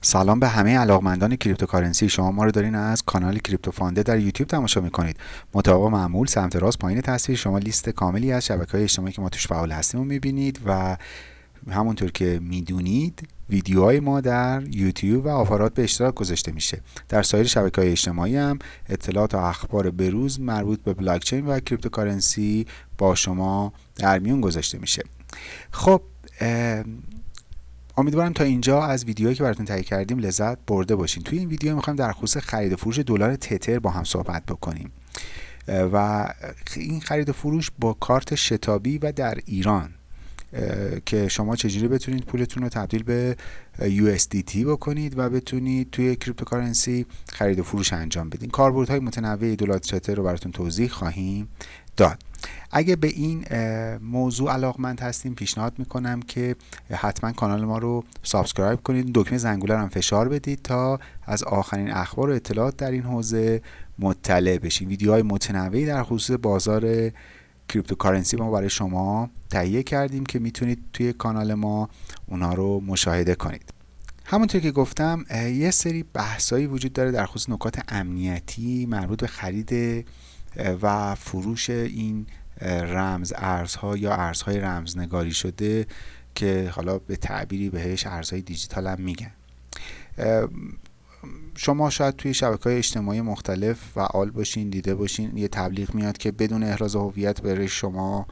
سلام به همه علاقمندان cryptocurrency. شما ما رو دارین از کانال کریپتو فاند در یوتیوب تماشا می‌کنید. مطابق معمول سمت راست پایین تصویر شما لیست کاملی از شبکه های اجتماعی که ما توش فعال هستیم رو می‌بینید و همونطور که می‌دونید ویدیوهای ما در یوتیوب و آپارات به اشتراک گذاشته میشه. در سایر شبکه های اجتماعی هم اطلاعات و اخبار بروز مربوط به بلاکچین و cryptocurrency با شما در میون گذاشته میشه. خب امیدوارم تا اینجا از ویدیوهایی که براتون تهیه کردیم لذت برده باشین. توی این ویدیو می‌خوایم در خصوص خرید و فروش دلار تتر با هم صحبت بکنیم. و این خرید و فروش با کارت شتابی و در ایران. که شما چجوری بتونید پولتون رو تبدیل به USDT بکنید و بتونید توی cryptocurrency خرید و فروش انجام بدین. کاربردهای متنوعی دلار تتر رو براتون توضیح خواهیم داد. اگه به این موضوع علاقمند هستیم پیشنهاد می‌کنم که حتما کانال ما رو subscribe کنید. دکمه زنگوله هم فشار بدید تا از آخرین اخبار و اطلاعات در این حوزه مطلع بشید ویدیوهای متنوعی در خصوص بازار cryptocurrency ما برای شما تهیه کردیم که می‌تونید توی کانال ما اونا رو مشاهده کنید. همونطور که گفتم یه سری بحثایی وجود داره در خصوص نکات امنیتی مربوط به خرید و فروش این رمز ارزها یا ارزهای رمزنگاری شده که حالا به تعبیری بهش ارزهای دیجیتال هم میگن. شما شاید توی شبکه های اجتماعی مختلف فعال باشین دیده باشین. یه تبلیغ میاد که بدون احراز هویت برای شما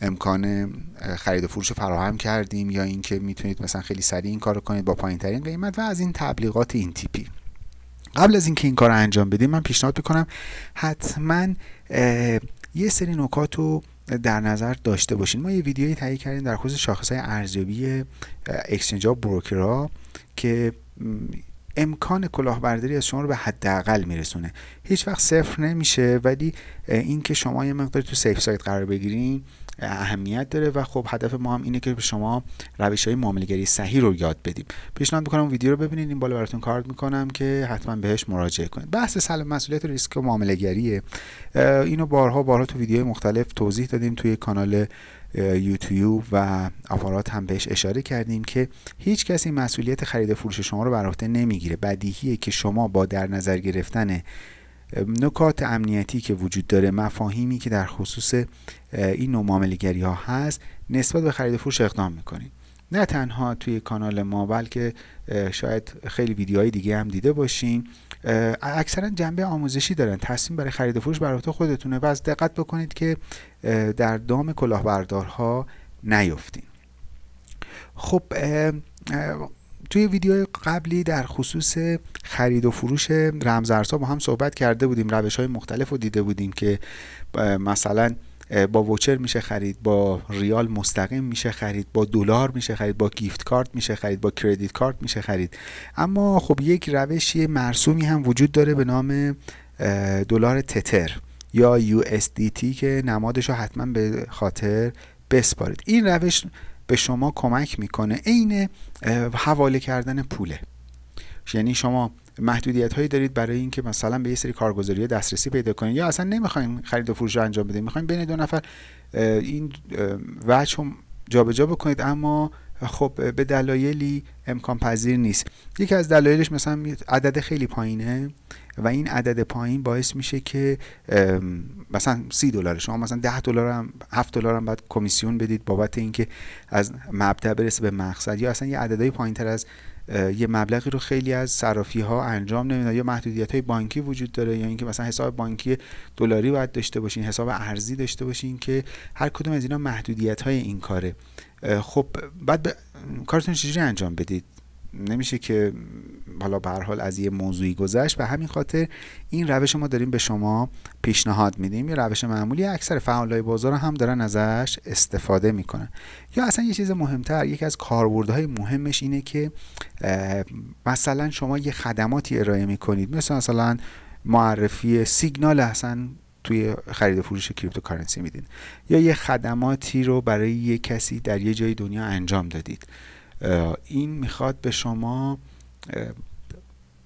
امکان خرید و فروش فراهم کردیم یا اینکه می‌تونید مثلا خیلی سریع این کار کنید با پایین ترین قیمت و از این تبلیغات این تیپی. قبل از اینکه این کار رو انجام بدیم من پیشنهاد می‌کنم حتما یه سری نکات رو در نظر داشته باشین. ما یه ویدیویی تهیه کردیم در خصوص شاخص های ارزیابی اکسچنج ها بروکرها که امکان کلاهبرداری از شما رو به حداقل میرسونه. هیچ وقت صفر نمیشه ولی اینکه شما یه مقدار تو سیف سایت قرار بگیرین اهمیت داره و خب هدف ما هم اینه که به شما روش های معاملهگری صحیح رو یاد بدیم. پیشنهاد می‌کنم ویدیو رو ببینید این بالا براتون کارت می‌کنم که حتما بهش مراجعه کنید. بحث سلب مسئولیت ریسک و معاملهگریه. اینو بارها بارها تو ویدیوهای مختلف توضیح دادیم توی کانال یوتیوب و آپارات هم بهش اشاره کردیم که هیچ کسی مسئولیت خرید فروش شما رو بر عهده نمی‌گیره. بدیهیه که شما با در نظر گرفتن نکات امنیتی که وجود داره مفاهیمی که در خصوص این نوع معاملگری ها هست نسبت به خرید فروش اقدام می‌کنید. نه تنها توی کانال ما بلکه شاید خیلی ویدیوهای دیگه هم دیده باشین. اکثرا جنبه آموزشی دارن. تصمیم برای خرید فروش بر خودتونه و از دقت بکنید که در دام کلاهبردارها نیفتین. خب توی ویدیو قبلی در خصوص خرید و فروش رمزارزها با هم صحبت کرده بودیم. روش های مختلف رو دیده بودیم که مثلا با ووچر میشه خرید با ریال مستقیم میشه خرید با دلار میشه خرید با گیفت کارت میشه خرید با کردیت کارت میشه خرید. اما خب یک روشی مرسومی هم وجود داره به نام دلار تتر یا USDT که نمادش رو حتما به خاطر بسپارید. این روش به شما کمک می‌کنه. عین حواله کردن پوله. یعنی شما محدودیت هایی دارید برای اینکه مثلا به یه سری کارگزاری دسترسی پیدا کنید یا اصلا نمی‌خواین خرید و فروش رو انجام بدید؟ می‌خواین بین دو نفر این وجه رو جابجا بکنید اما خب به دلایلی امکان پذیر نیست. یکی از دلایلش مثلا عدد خیلی پایینه و این عدد پایین باعث میشه که مثلا سی دلار شما مثلا ده دلار هم 7 دلار هم باید کمیسیون بدید بابت اینکه از مبدا برسه به مقصد یا اصلا یه عددهای پایین تر از یه مبلغی رو خیلی از صرافی ها انجام نمیدن. یا محدودیت های بانکی وجود داره یا اینکه مثلا حساب بانکی دلاری باید داشته باشین حساب ارزی داشته باشین که هر کدوم از اینا محدودیت های این کاره. خب بعد کارتون چجوری انجام بدید؟ نمیشه که حالا به حال از یه موضوعی گذشت به همین خاطر این روش ما داریم به شما پیشنهاد میدیم. یه روش معمولی اکثر فعالای بازار هم دارن ازش استفاده می‌کنن. یا اصلا یه چیز مهمتر یکی از کاربردهای مهمش اینه که مثلا شما یه خدماتی ارائه می‌کنید. مثل مثلا معرفی سیگنال اصلا توی خرید و فروش cryptocurrency میدین. یا یه خدماتی رو برای یه کسی در یه جای دنیا انجام دادید. این می‌خواد به شما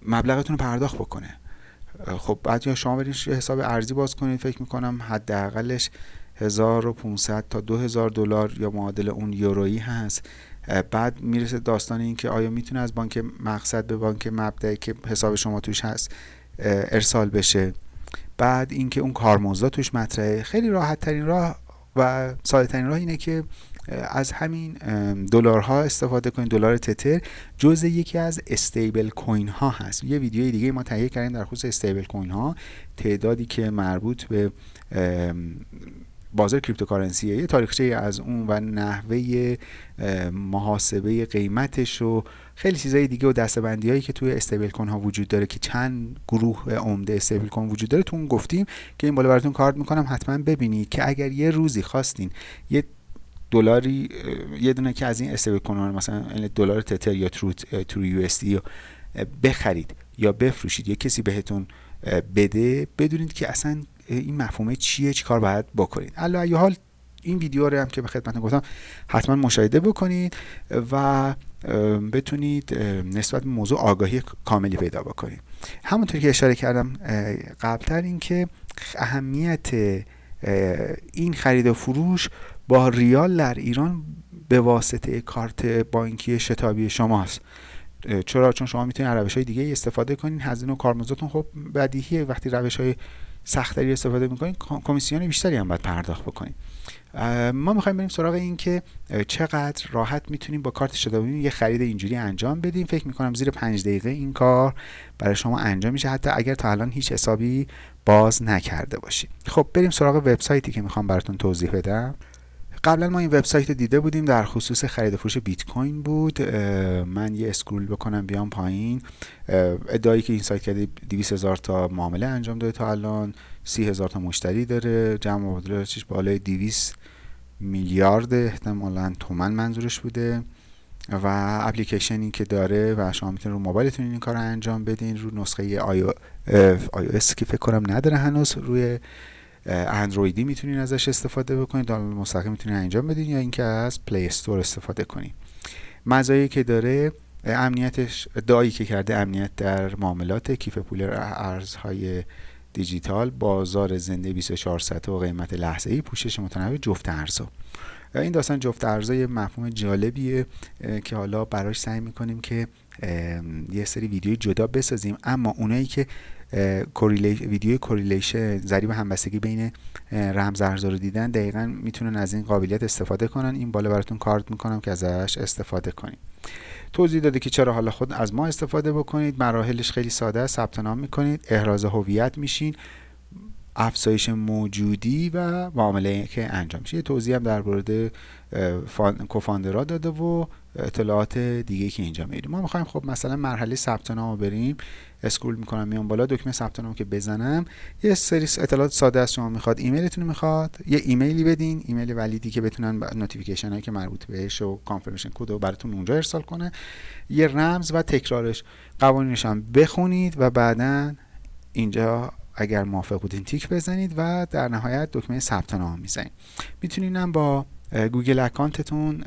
مبلغتون رو پرداخت بکنه. خب بعد یا شما برید حساب ارزی باز کنید فکر می‌کنم حداقلش 1500 تا 2000 دلار یا معادل اون یورویی هست. بعد می‌رسه داستان این که آیا می‌تونه از بانک مقصد به بانک مبدئی که حساب شما توش هست ارسال بشه. بعد اینکه اون کارمزد توش مطرحه. خیلی راحت ترین راه و ساده ترین راه اینه که از همین دلارها استفاده کنید دلار تتر. جزء یکی از stablecoin ها هست. یه ویدیوی دیگه ما تهیه کردیم در خصوص stablecoin ها تعدادی که مربوط به بازار cryptocurrency یه تاریخچه از اون و نحوه محاسبه قیمتش و خیلی چیزای دیگه و دستبندی هایی که توی استیبل کن ها وجود داره که چند گروه عمده استیبل کن وجود داره. تو اون گفتیم که این بالا براتون کارت می‌کنم حتما ببینید که اگر یه روزی خواستین یه دلاری یه دونه که از این استیبل کن مثلا دلار تتر یا ترو یو اس بخرید یا بفروشید یا کسی بهتون بده بدونید که اصلا این مفهومه چیه کار باید بکنید. علا حال این ویدیو رو هم که به خدمتتون گفتم حتما مشاهده بکنید و بتونید نسبت به موضوع آگاهی کاملی پیدا بکنید. همونطور که اشاره کردم قبلتر این که اهمیت این خرید و فروش با ریال در ایران به واسطه کارت بانکی شتابی شماست. چرا؟ چون شما می‌تونید روش های دیگه استفاده کنید هزینه و کارمزدتون خب بدیهیه. وقتی روش های سختری استفاده می‌کنید کمیسیون بیشتری هم باید پرداخت بکنید ما می‌خوایم بریم سراغ این که چقدر راحت می‌تونیم با کارت شتابی یه خرید اینجوری انجام بدیم. فکر می‌کنم زیر پنج دقیقه این کار برای شما انجام میشه. حتی اگر تا الان هیچ حسابی باز نکرده باشید خب بریم سراغ وبسایتی که می‌خوام براتون توضیح بدم. قبلا ما این وبسایت دیده بودیم در خصوص خرید و فروش بیت کوین بود من یه اسکرول بکنم بیام پایین. ادعایی که این سایت کرده 200 هزار تا معامله انجام داده تا الان 30 هزار تا مشتری داره. جمع مبادلاتش بالای 200 میلیارد احتمالا تومن منظورش بوده. و اپلیکیشنی که داره و شما می‌تونید رو موبایلتون این کار رو انجام بدین. رو نسخه آی او که فکر کنم نداره هنوز روی اندرویدی می‌تونین ازش استفاده بکنید دانلود مستقیم می‌تونین انجام بدین یا اینکه از Play Store استفاده کنید مزایایی که داره امنیتش ادعایی که کرده امنیت در معاملات کیف پول ارزهای دیجیتال بازار زنده 24 ساعته و قیمت لحظه ای پوشش متنوع جفت ارزها این داستان جفت ارزها یه مفهوم جالبیه که حالا براش سعی می‌کنیم که یه سری ویدیوی جدا بسازیم. اما اونایی که ویدیو correlation ضریب همبستگی بین رمز ارزها رو دیدن دقیقا می‌تونن از این قابلیت استفاده کنن. این بالا براتون کارت می‌کنم که ازش استفاده کنید توضیح داده که چرا حالا خوبه از ما استفاده بکنید. مراحلش خیلی ساده است. ثبت نام می‌کنید. احراز هویت میشین. افزایش موجودی و معامله که انجام میشه. یه توضیح هم در مورد co-founder ا داده و اطلاعات دیگه که اینجا میدیم ما می‌خوایم خب مثلا مرحله ثبت نام بریم. scroll می‌کنم میام بالا. دکمه ثبت نام که بزنم. یه سری اطلاعات ساده از شما می‌خواد. ایمیلتون می‌خواد. یه ایمیلی بدین. ایمیل valid ی که بتونن notification هایی که مربوط بهش و confirmation code رو براتون اونجا ارسال کنه. یه رمز و تکرارش. قوانینش هم بخونید و بعدا اینجا اگر موافق بودین تیک بزنید و در نهایت دکمه ثبت نام می‌زنید. می‌تونین هم با Google account تون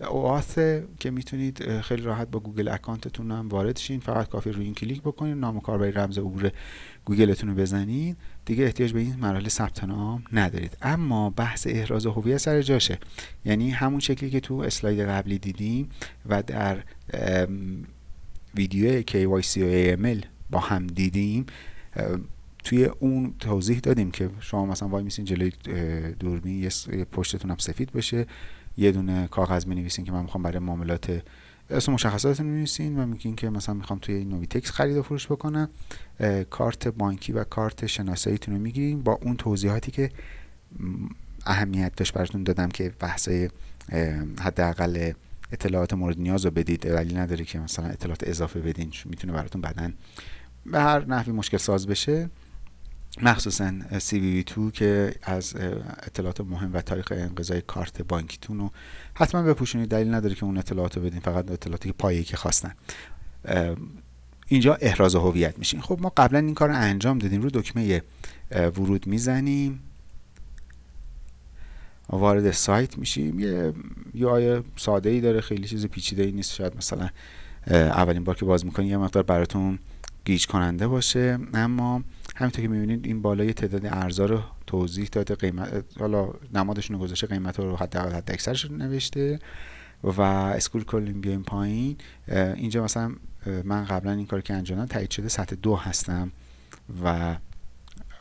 OAuth که می‌تونید خیلی راحت با Google account تون هم وارد شین. فقط کافیه روی این کلیک بکنید نام کاربری رمز عبور گوگلتون رو بزنید دیگه احتیاج به این مراحل ثبت نام ندارید. اما بحث احراز هویت سر جاشه. یعنی همون شکلی که تو اسلاید قبلی دیدیم و در ویدیو KYC و AML با هم دیدیم توی اون توضیح دادیم که شما مثلا وای میسین جلوی دوربین یه پشتتون هم سفید بشه یه دونه کاغذ می نویسین که من می‌خوام برای معاملات اسم مشخصاتتون می نویسین و میگین که مثلا می‌خوام توی نویتکس خرید و فروش بکنم. کارت بانکی و کارت شناساییتون رو می‌گیریم با اون توضیحاتی که اهمیت داشت براتون دادم که بحثای حداقل اطلاعات مورد نیاز رو بدید. ولی نداره که مثلا اطلاعات اضافه بدین می‌تونه براتون بعدا به هر نحوی مشکل ساز بشه. مخصوصا CVV2 که از اطلاعات مهم و تاریخ انقضای کارت بانکیتون رو حتما بپوشونید. دلیل نداره که اون اطلاعات رو بدین فقط اطلاعاتی که پایه‌ای که خواستن. اینجا احراز هویت میشین خب ما قبلا این کار رو انجام دادیم. رو دکمه ورود می‌زنیم. وارد سایت میشیم. یه یه ساده ای داره خیلی چیز پیچیده ای نیست. شاید مثلا اولین بار که باز می‌کنی یه مقدار براتون گیج کننده باشه. اما همینطور که می‌بینید این بالای تعداد ارزا رو توضیح داده قیمت حالا نمادشون رو گذاشته قیمت رو حداقل حد اکثرش نوشته و اسکول کلین بیایم پایین. اینجا مثلا من قبلا این کار که انجام تایید شده سطح دو هستم و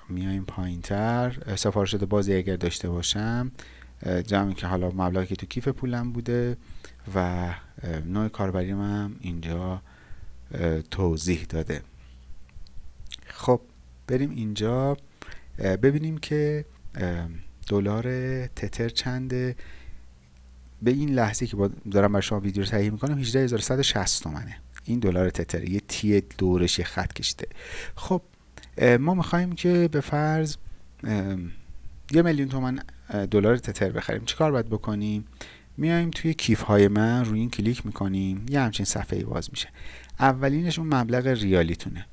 میایم پایین تر سفارش شده بازی اگر داشته باشم جمعی که حالا مبلغی که تو کیف پولم بوده و نوع کاربری هم اینجا توضیح داده. خب بریم اینجا ببینیم که دلار تتر چنده. به این لحظه که دارم برای شما ویدیو رو تهیه می‌کنم 18160 تومنه. این دلار تتر یه تی دورش یه خط کشیده. خب ما می‌خوایم که به فرض یه میلیون تومن دلار تتر بخریم. چیکار باید بکنیم؟ میایم توی کیف های من روی این کلیک می‌کنیم یه همچین صفحه باز میشه. اولینش اون مبلغ ریالیتونه.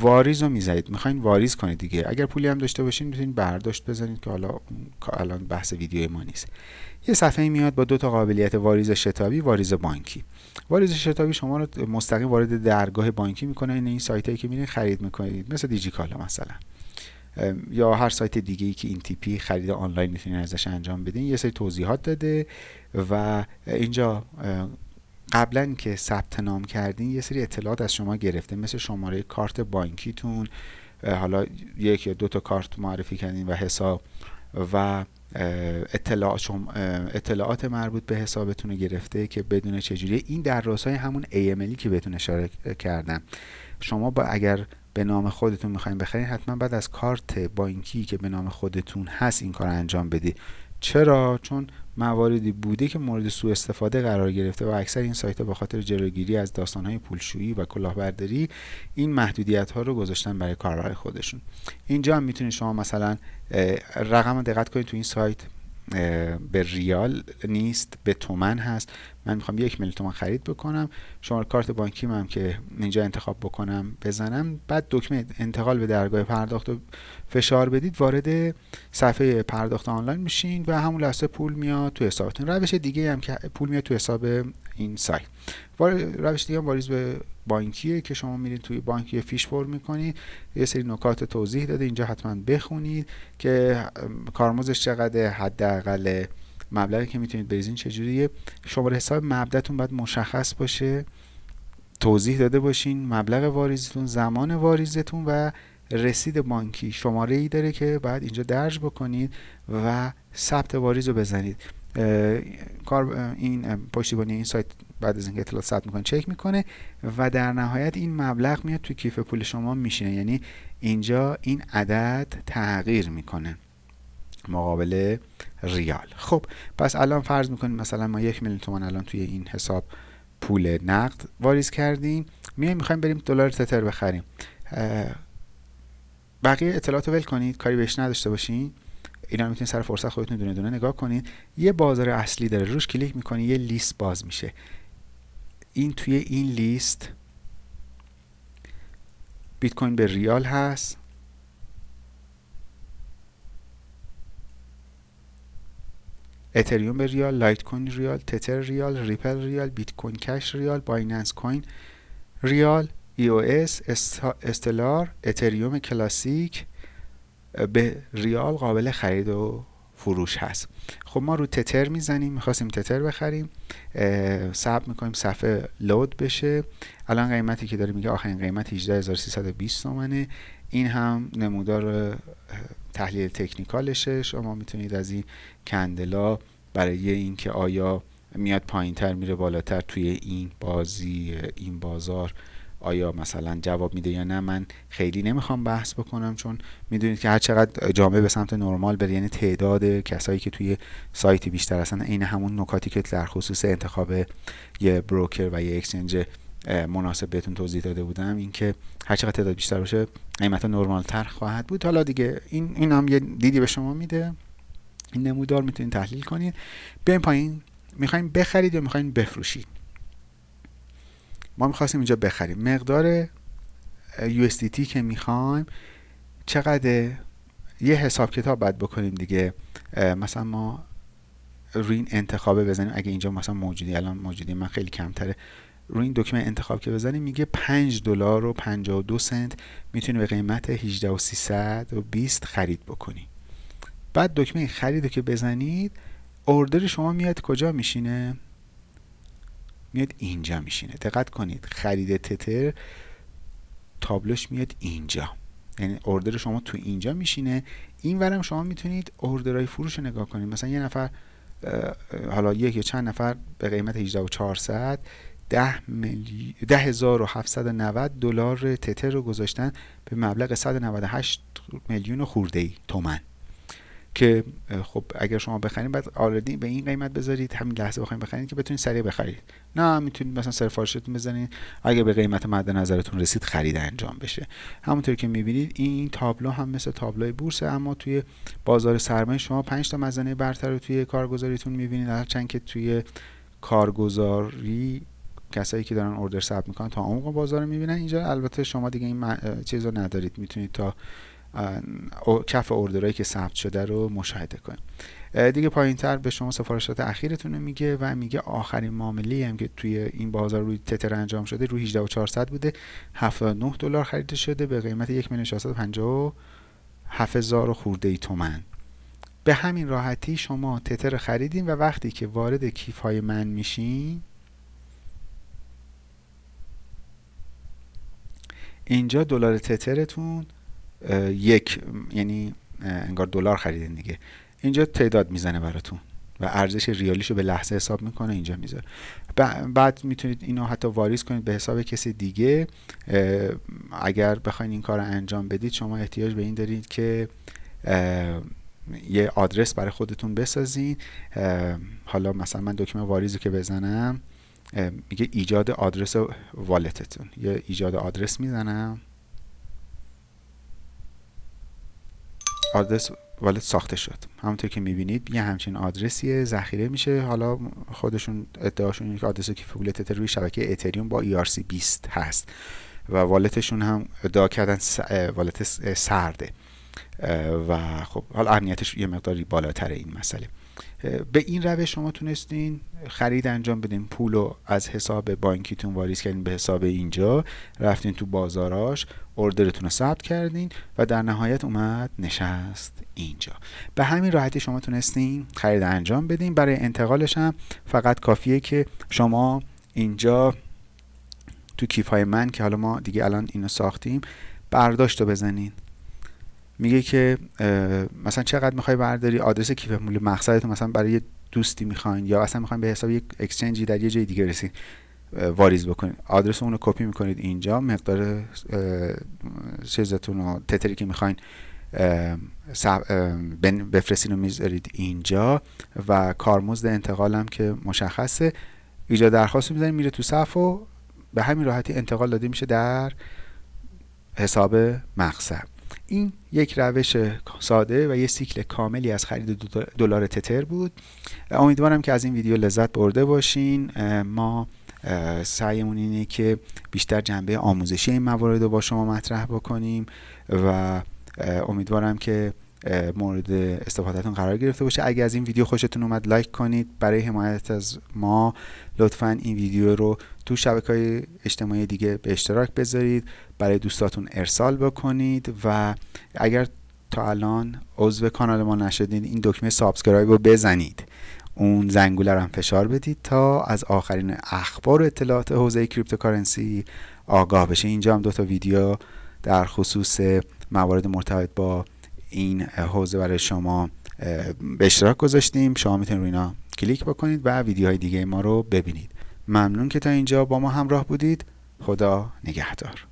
واریز رو می‌زنید. می‌خواین واریز کنید دیگه. اگر پولی هم داشته باشین می‌تونید برداشت بزنید که حالا الان بحث ویدیو ما نیست. یه صفحه میاد با دو تا قابلیت واریز شتابی واریز بانکی. واریز شتابی شما رو مستقیم وارد درگاه بانکی می‌کنه. این این سایت هایی که میرین خرید می‌کنید. مثل دیجیکالا مثلا. یا هر سایت دیگه ای که این تیپی خرید آنلاین می‌تونید ازش انجام بدین. یه سری توضیحات داده و اینجا قبلا که ثبت نام کردین یه سری اطلاعات از شما گرفته مثل شماره کارت بانکیتون حالا یک یا دو تا کارت معرفی کردین و حساب و اطلاعات, اطلاعات مربوط به حسابتون گرفته که بدون چجوری این در های همون AMLی که بهتون اشاره کردم. شما با اگر به نام خودتون می‌خواین بخرین حتما بعد از کارت بانکی که به نام خودتون هست این کار انجام بدید. چرا؟ چون مواردی بوده که مورد سوء استفاده قرار گرفته و اکثر این سایت ها به خاطر جلوگیری از داستانهای پولشویی و کلاهبرداری این محدودیت ها رو گذاشتن برای کاربر خودشون. اینجا هم می‌تونید شما مثلا رقم دقت کنید تو این سایت. به ریال نیست به تومن هست. من می‌خوام یک میلیون تومن خرید بکنم. شما کارت بانکی هم که اینجا انتخاب بکنم بزنم. بعد دکمه انتقال به درگاه پرداخت رو فشار بدید وارد صفحه پرداخت آنلاین میشین و همون لحظه پول میاد تو حسابتون. روش دیگه هم که پول میاد تو حساب این سایت. روش دیگه هم واریز به بانکیه که شما میرید توی بانکی فیش پر می‌کنید یه سری نکات توضیح داده. اینجا حتما بخونید که کارمزدش چقدر حداقل مبلغی که می‌تونید بریزین چجوریه. شماره حساب مبدتون باید مشخص باشه. توضیح داده باشین مبلغ واریزتون زمان واریزتون و رسید بانکی. شماره ای داره که بعد اینجا درج بکنید و ثبت واریز رو بزنید. کار این پشتیبانی این سایت بعد از اینکه اطلاعات ثبت می‌کنه چک می‌کنه و در نهایت این مبلغ میاد توی کیف پول شما میشینه یعنی اینجا این عدد تغییر می‌کنه مقابل ریال. خب پس الان فرض می‌کنیم مثلا ما یک میلیون تومان الان توی این حساب پول نقد واریز کردیم. میایم می‌خوایم بریم دلار تتر بخریم. بقیه اطلاعات ول کنید. کاری بهش نداشته باشین. اینا می‌تونید سر فرصت خودتون دونه دونه. نگاه کنید یه بازار اصلی داره روش کلیک می‌کنید یه لیست باز میشه. این توی این لیست بیت کوین به ریال هست. اتریوم به ریال لایت کوین ریال تتر ریال ریپل ریال بیت کوین کش ریال بایننس کوین ریال ای او اس استلار اتریوم کلاسیک. به ریال قابل خرید و فروش هست. خب ما رو تتر می‌زنیم می‌خواستیم تتر بخریم ثبت می‌کنیم صفحه لود بشه. الان قیمتی که داره میگه آخرین قیمت 18320 تومنه. این هم نمودار تحلیل تکنیکالشه. شما می‌تونید از این کندلا برای اینکه آیا میاد پایین تر میره بالاتر توی این بازی این بازار. آیا مثلا جواب میده یا نه من خیلی نمی‌خوام بحث بکنم چون می‌دونید که هر چقدر جامعه به سمت نرمال بره یعنی تعداد کسایی که توی سایت بیشتر هستن عین همون نکاتی که در خصوص انتخاب یه بروکر و یه اکسچنج مناسب بهتون توضیح داده بودم اینکه هر چقدر تعداد بیشتر باشه قیمت نرمال تر خواهد بود. حالا دیگه این این هم یه دیدی به شما میده. این نمودار می‌تونید تحلیل کنید. بیاین پایین. می‌خوایم بخرید یا می‌خوایم بفروشید؟ ما می‌خواستیم اینجا بخریم. مقدار USDT که می‌خوایم چقدر یه حساب کتاب باید بکنیم دیگه. مثلا ما روی این انتخابه بزنیم. اگه اینجا مثلا موجودی الان موجودی من خیلی کمتره. روی این دکمه انتخاب که بزنیم میگه 5 دلار و 52 سنت می‌تونی به قیمت 18 و 320 خرید بکنی. بعد دکمه خرید که بزنید اوردر شما میاد کجا میشینه؟ میاد اینجا میشینه. دقت کنید. خرید تتر تابلوش میاد اینجا. یعنی اوردر شما تو اینجا میشینه. این ورم شما می‌تونید اوردرهای فروش رو نگاه کنید. مثلا یه نفر حالا یک یا چند نفر به قیمت 18 و 400 ده, میلی... ده هزار و 790 دلار تتر رو گذاشتن به مبلغ 198 میلیون خورده ای تومن. که خب اگر شما بخرید بعد آردی به این قیمت بذارید همین لحظه بخواید بخرید که بتونید سریع بخرید. نه می‌تونید مثلا سرفارشتون بزنید اگر به قیمت مد نظرتون رسید خرید انجام بشه. همونطور که می‌بینید این تابلو هم مثل تابلوی بورس اما توی بازار سرمایه شما 5 تا مزنه برتر رو توی کارگزاریتون می‌بینید. هرچند که توی کارگزاری کسایی که دارن اوردر ثبت می‌کنن تا عمق بازار می‌بینن. اینجا البته شما دیگه این چیز ندارید. می‌تونید تا کف اوردرایی که ثبت شده رو مشاهده کنید دیگه پایین تر به شما سفارشات اخیرتون میگه و میگه آخرین معامله هم که توی این بازار روی تتر انجام شده روی 18 و 400 بوده. 79 دلار خریده شده به قیمت 1 میلیون 657 خورده ای تومن به همین راحتی شما تتر خریدین و وقتی که وارد کیف های من میشین اینجا دلار تترتون یک یعنی انگار دلار خریدین دیگه. اینجا تعداد می‌زنه براتون و ارزش ریالیشو به لحظه حساب می‌کنه اینجا می‌ذاره. بعد می‌تونید اینو حتی واریز کنید به حساب کسی دیگه. اگر بخواین این کار انجام بدید شما احتیاج به این دارید که یه آدرس برای خودتون بسازین. حالا مثلا من دکمه واریزو که بزنم میگه ایجاد آدرس والتتون. یه ایجاد آدرس می‌زنم. آدرس والت ساخته شد. همونطور که می‌بینید یه همچین آدرسیه ذخیره میشه. حالا خودشون ادعاشون اینه که آدرس پول تتر روی شبکه اتریوم با ERC20 هست و والتشون هم ادعا کردن والت سرده. و خب حالا امنیتش یه مقداری بالاتر این مسئله. به این روش شما تونستین خرید انجام بدین. پول رو از حساب بانکیتون واریز کردین به حساب اینجا. رفتین تو بازاراش اوردرتون رو ثبت کردین و در نهایت اومد نشست اینجا. به همین راحتی شما تونستین خرید انجام بدین. برای انتقالش هم فقط کافیه که شما اینجا تو کیف های من که حالا ما دیگه الان اینو ساختیم برداشت رو بزنین. میگه که مثلا چقدر می‌خوای برداری؟ آدرس کیف مول مقصدتون مثلا برای دوستی می‌خواین یا اصلا می‌خواین به حساب یک اکسچنجی در یه جای دیگه رسید واریز بکنید آدرس اون رو کپی می‌کنید اینجا. مقدار چیزتون رو تتری که می‌خواین بفرستین رو می‌ذارید اینجا و کارمزد انتقالم که مشخصه. ایجاد درخواست می‌ذارید میره تو صف و به همین راحتی انتقال داده میشه در حساب مقصد. این یک روش ساده و یه سیکل کاملی از خرید دلار تتر بود. امیدوارم که از این ویدیو لذت برده باشین. ما سعیمون اینه که بیشتر جنبه آموزشی این موارد رو با شما مطرح بکنیم و امیدوارم که مورد استفادهتون قرار گرفته باشه. اگر از این ویدیو خوشتون اومد لایک کنید. برای حمایت از ما لطفا این ویدیو رو تو شبکه های اجتماعی دیگه به اشتراک بذارید. برای دوستاتون ارسال بکنید و اگر تا الان عضو کانال ما نشدید این دکمه subscribe رو بزنید. اون زنگوله رو هم فشار بدید تا از آخرین اخبار و اطلاعات حوزه cryptocurrency آگاه بشه اینجا هم دو تا ویدیو در خصوص موارد مرتبط با این حوزه برای شما به اشتراک گذاشتیم. شما می‌تونید روی اینا کلیک بکنید و ویدیوهای دیگه ما رو ببینید. ممنون که تا اینجا با ما همراه بودید. خدا نگهدار.